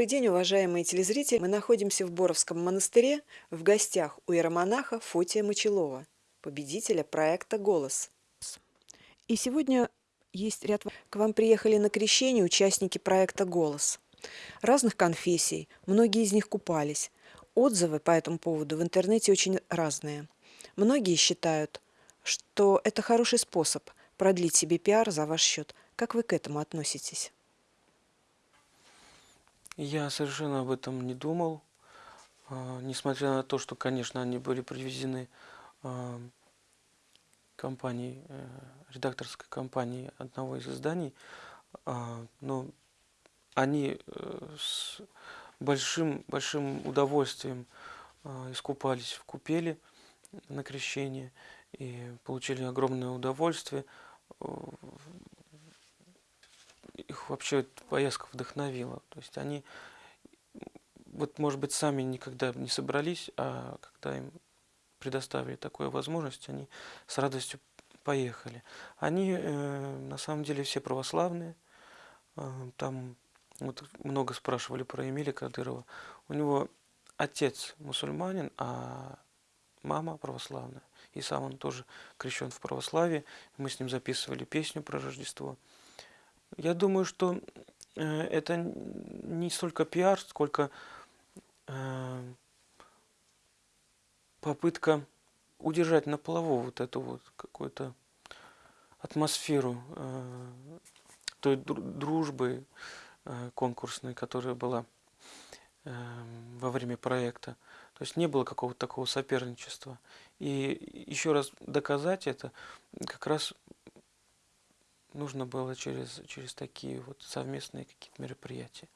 Добрый день, уважаемые телезрители! Мы находимся в Боровском монастыре в гостях у иеромонаха Фотия Мочелова, победителя проекта «Голос». И сегодня есть ряд... К вам приехали на крещение участники проекта «Голос». Разных конфессий, многие из них купались. Отзывы по этому поводу в интернете очень разные. Многие считают, что это хороший способ продлить себе пиар за ваш счет. Как вы к этому относитесь? Я совершенно об этом не думал. А, несмотря на то, что, конечно, они были привезены а, компанией, э, редакторской компанией одного из изданий, а, но они э, с большим, большим удовольствием искупались в купели на крещение и получили огромное удовольствие их вообще поездка вдохновила. То есть они, вот может быть, сами никогда не собрались, а когда им предоставили такую возможность, они с радостью поехали. Они э, на самом деле все православные. Э, там вот много спрашивали про Эмиля Кадырова. У него отец мусульманин, а мама православная. И сам он тоже крещен в православии. Мы с ним записывали песню про Рождество. Я думаю, что э, это не столько пиар, сколько э, попытка удержать на плаву вот эту вот какую-то атмосферу э, той дружбы конкурсной, которая была во время проекта. То есть не было какого-то такого соперничества. И еще раз доказать это как раз нужно было через, через такие вот совместные какие-то мероприятия.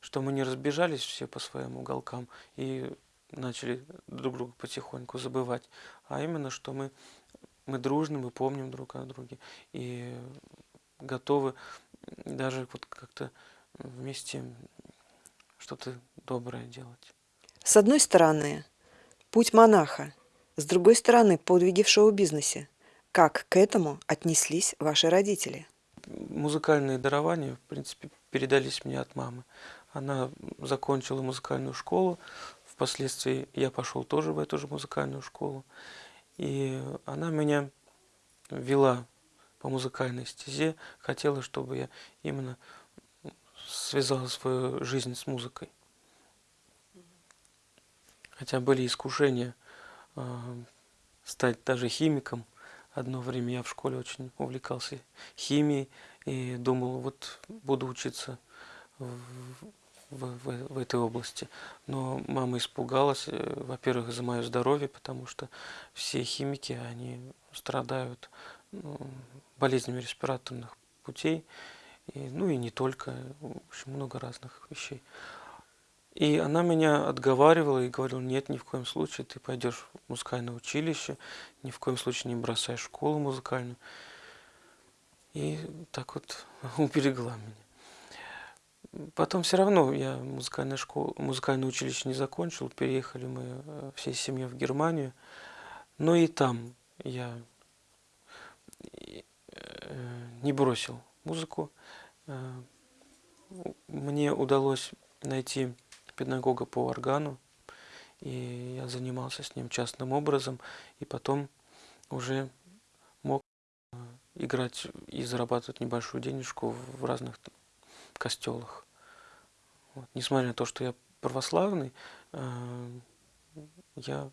Что мы не разбежались все по своим уголкам и начали друг друга потихоньку забывать, а именно, что мы, мы дружны, мы помним друг о друге и готовы даже вот как-то вместе что-то доброе делать. С одной стороны, путь монаха, с другой стороны, подвиги в шоу-бизнесе – как к этому отнеслись ваши родители? Музыкальные дарования, в принципе, передались мне от мамы. Она закончила музыкальную школу, впоследствии я пошел тоже в эту же музыкальную школу. И она меня вела по музыкальной стезе, хотела, чтобы я именно связал свою жизнь с музыкой. Хотя были искушения э, стать даже химиком, Одно время я в школе очень увлекался химией и думал, вот буду учиться в, в, в, этой области. Но мама испугалась, э, во-первых, за мое здоровье, потому что все химики, они страдают ну, болезнями респираторных путей, и, ну и не только, в общем, много разных вещей. И она меня отговаривала и говорила, нет, ни в коем случае ты пойдешь в музыкальное училище, ни в коем случае не бросай школу музыкальную. И так вот уберегла меня. Потом все равно я музыкальную школу, музыкальное училище не закончил, переехали мы э, всей семьей в Германию. Но и там я э, не бросил музыку. Э, мне удалось найти педагога по органу, и я занимался с ним частным образом, и потом уже мог э, играть и зарабатывать небольшую денежку в разных костелах. Вот. Несмотря на то, что я православный, э, я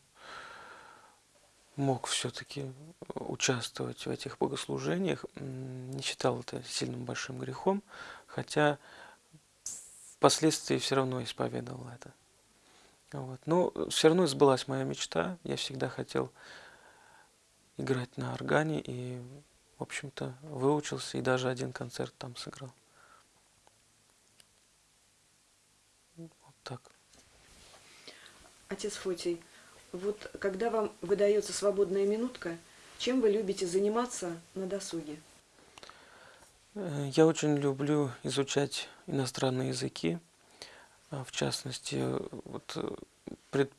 мог все-таки участвовать в этих богослужениях, не считал это сильным большим грехом, хотя впоследствии все равно исповедовал это. Вот. Но все равно сбылась моя мечта. Я всегда хотел играть на органе и, в общем-то, выучился и даже один концерт там сыграл. Вот так. Отец Фотий, вот когда вам выдается свободная минутка, чем вы любите заниматься на досуге? Э, я очень люблю изучать иностранные языки. А, в частности, вот, э, пред,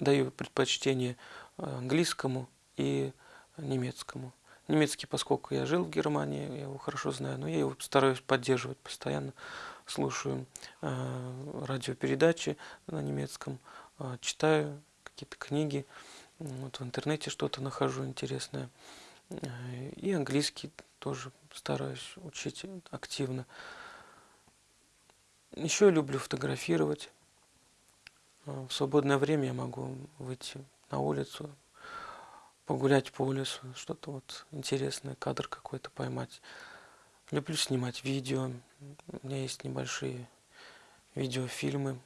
даю предпочтение английскому и немецкому. Немецкий, поскольку я жил в Германии, я его хорошо знаю, но я его стараюсь поддерживать постоянно слушаю э, радиопередачи на немецком, э, читаю какие-то книги, вот в интернете что-то нахожу интересное. Э, и английский тоже стараюсь учить активно. Еще я люблю фотографировать. Э, в свободное время я могу выйти на улицу, погулять по лесу, что-то вот интересное, кадр какой-то поймать. Люблю снимать видео. У меня есть небольшие видеофильмы.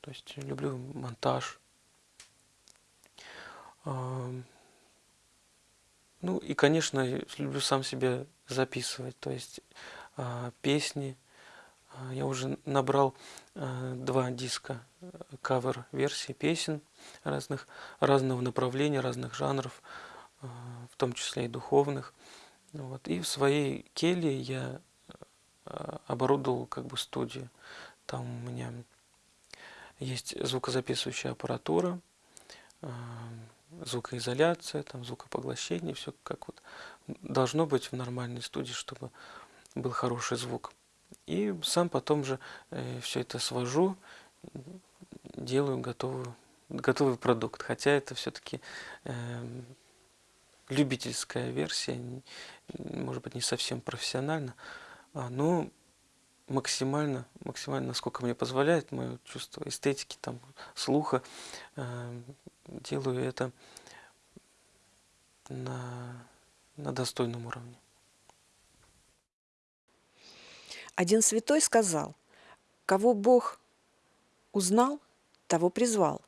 То есть люблю монтаж. Ну и, конечно, люблю сам себя записывать. То есть а, песни. А, я уже набрал а, два диска кавер-версии песен разных, разного направления, разных жанров, в том числе и духовных. Вот. И в своей келье я оборудовал как бы студию. Там у меня есть звукозаписывающая аппаратура, звукоизоляция, там, звукопоглощение, все как вот должно быть в нормальной студии, чтобы был хороший звук. И сам потом же э, все это свожу, делаю готовую, готовый продукт. Хотя это все-таки э, любительская версия, может быть, не совсем профессионально, а, но максимально, максимально, насколько мне позволяет мое чувство эстетики, там, слуха, э, делаю это на, на достойном уровне. Один святой сказал, кого Бог узнал, того призвал,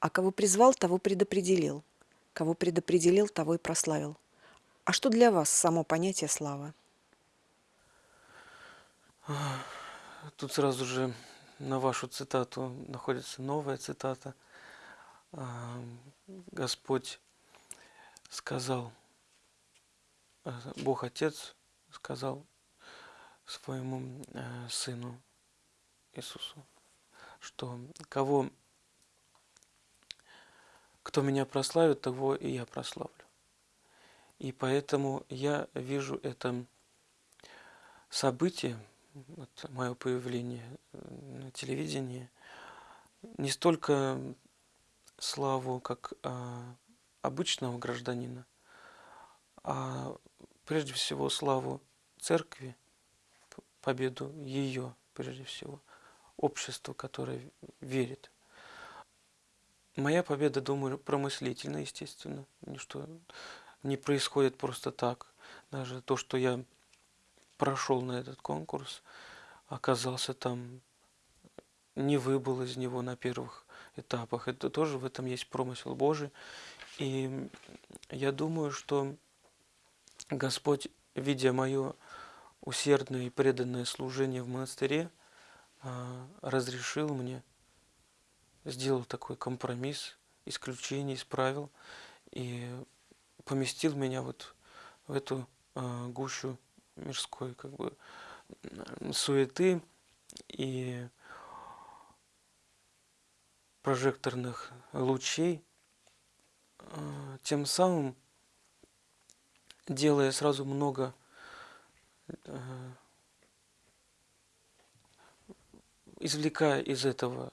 а кого призвал, того предопределил, кого предопределил, того и прославил. А что для вас само понятие слава? Тут сразу же на вашу цитату находится новая цитата – Господь сказал, э, Бог Отец сказал своему э, Сыну Иисусу, что кого, кто меня прославит, того и я прославлю. И поэтому я вижу это событие, вот мое появление на телевидении, не столько славу как э, обычного гражданина, а прежде всего славу церкви, победу ее, прежде всего, общества, которое верит. Моя победа, думаю, промыслительна, естественно, ничто не происходит просто так. Даже то, что я прошел на этот конкурс, оказался там, не выбыл из него на первых этапах. Это тоже в этом есть промысел Божий. И я думаю, что Господь, видя мое усердное и преданное служение в монастыре, а, разрешил мне, сделал такой компромисс, исключение из правил и поместил меня вот в эту а, гущу мирской как бы суеты и прожекторных лучей, э, тем самым делая сразу много э, извлекая из этого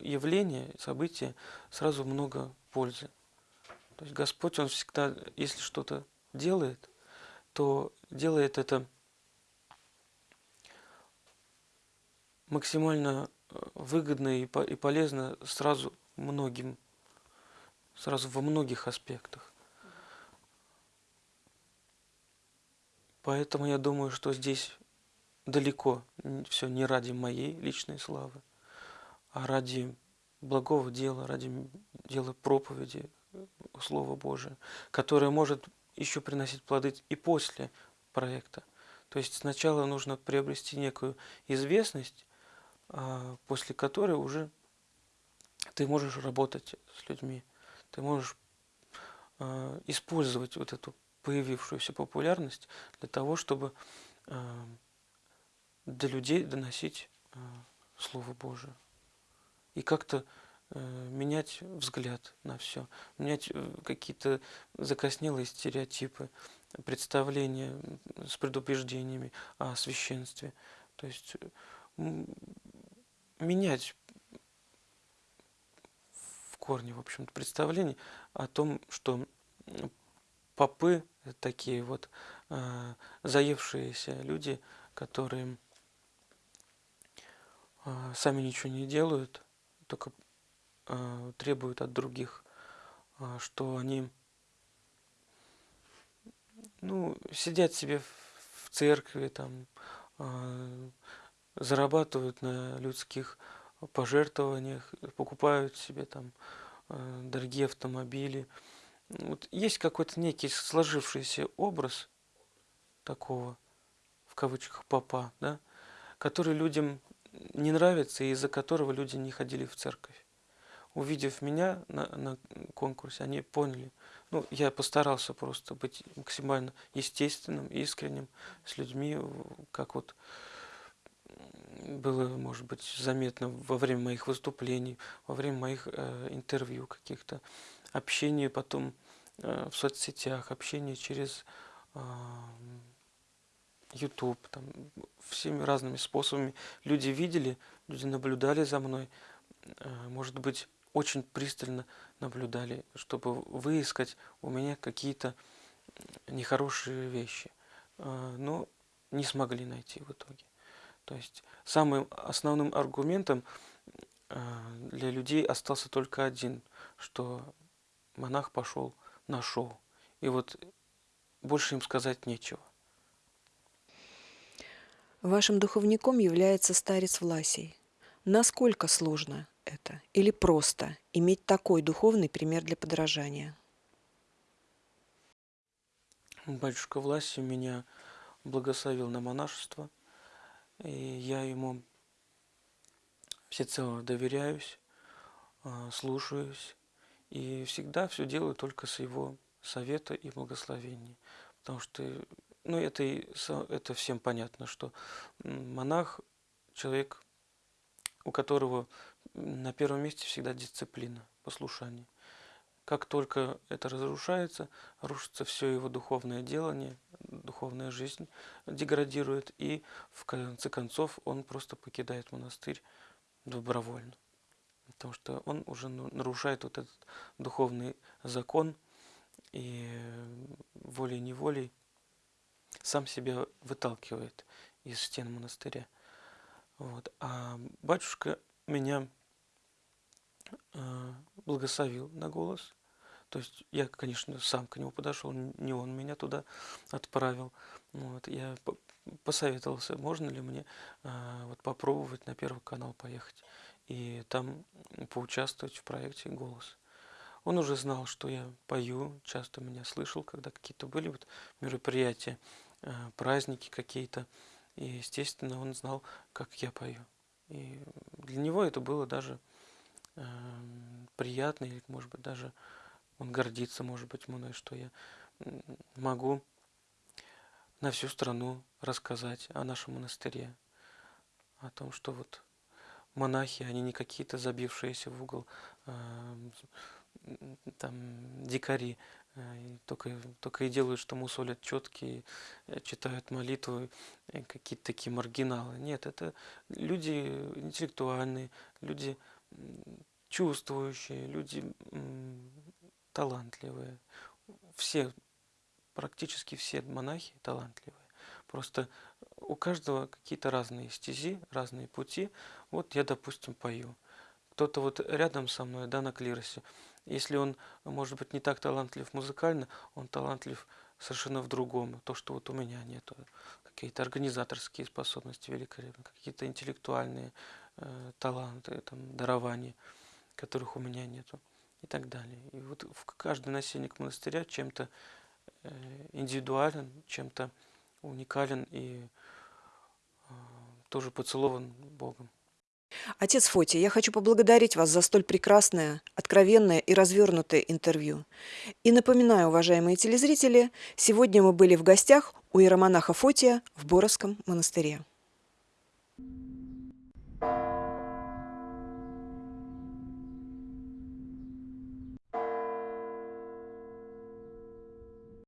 явления, события, сразу много пользы. То есть Господь, Он всегда, если что-то делает, то делает это максимально выгодно и полезно сразу многим, сразу во многих аспектах. Поэтому я думаю, что здесь далеко все не ради моей личной славы, а ради благого дела, ради дела проповеди Слова Божия, которое может еще приносить плоды и после проекта. То есть сначала нужно приобрести некую известность, после которой уже ты можешь работать с людьми, ты можешь а, использовать вот эту появившуюся популярность для того, чтобы а, до людей доносить Слово Божие. И как-то менять взгляд на все, менять э, какие-то закоснелые стереотипы, представления с предубеждениями о священстве. То есть менять в корне, в общем-то, представление о том, что попы такие вот э, заевшиеся люди, которые э, сами ничего не делают, только э, требуют от других, э, что они ну, сидят себе в церкви, там, э, зарабатывают на людских пожертвованиях, покупают себе там э, дорогие автомобили. Вот есть какой-то некий сложившийся образ такого, в кавычках, папа, да, который людям не нравится и из-за которого люди не ходили в церковь. Увидев меня на, на конкурсе, они поняли. Ну, я постарался просто быть максимально естественным, искренним с людьми, как вот было, может быть, заметно во время моих выступлений, во время моих э, интервью каких-то, общения потом э, в соцсетях, общение через э, YouTube, там, всеми разными способами. Люди видели, люди наблюдали за мной, э, может быть, очень пристально наблюдали, чтобы выискать у меня какие-то нехорошие вещи, э, но не смогли найти в итоге. То есть самым основным аргументом э, для людей остался только один, что монах пошел на шоу. И вот больше им сказать нечего. Вашим духовником является старец Власий. Насколько сложно это или просто иметь такой духовный пример для подражания? Батюшка Власий меня благословил на монашество – и я ему всецело доверяюсь, а, слушаюсь и всегда все делаю только с его совета и благословения. Потому что, ну, это, это всем понятно, что монах – человек, у которого на первом месте всегда дисциплина, послушание. Как только это разрушается, рушится все его духовное делание, духовная жизнь деградирует, и в конце концов он просто покидает монастырь добровольно. Потому что он уже нарушает вот этот духовный закон и волей-неволей сам себя выталкивает из стен монастыря. Вот. А батюшка меня благословил на голос. То есть я, конечно, сам к нему подошел, не он меня туда отправил. Вот, я посоветовался, можно ли мне э, вот попробовать на Первый канал поехать и там поучаствовать в проекте «Голос». Он уже знал, что я пою, часто меня слышал, когда какие-то были вот мероприятия, э, праздники какие-то. И, естественно, он знал, как я пою. И для него это было даже приятно, или, может быть, даже он гордится, может быть, мной, что я могу на всю страну рассказать о нашем монастыре, о том, что вот монахи, они не какие-то забившиеся в угол эм, там дикари, э, только, только и делают, что мусолят четкие, э, читают молитвы, э, какие-то такие маргиналы. Нет, это люди интеллектуальные, люди чувствующие, люди талантливые. Все, практически все монахи талантливые. Просто у каждого какие-то разные стези, разные пути. Вот я, допустим, пою. Кто-то вот рядом со мной, да, на клиросе. Если он, может быть, не так талантлив музыкально, он талантлив совершенно в другом. То, что вот у меня нет. Какие-то организаторские способности великолепные, какие-то интеллектуальные таланты, там, дарования, которых у меня нету и так далее. И вот каждый насельник монастыря чем-то э, индивидуален, чем-то уникален и э, тоже поцелован Богом. Отец Фоти, я хочу поблагодарить вас за столь прекрасное, откровенное и развернутое интервью. И напоминаю, уважаемые телезрители, сегодня мы были в гостях у иеромонаха Фотия в Боровском монастыре.